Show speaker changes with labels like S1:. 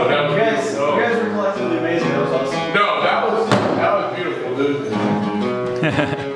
S1: Oh, you guys, you guys
S2: were collectively amazing. That was awesome.
S1: No, that was that was beautiful, dude.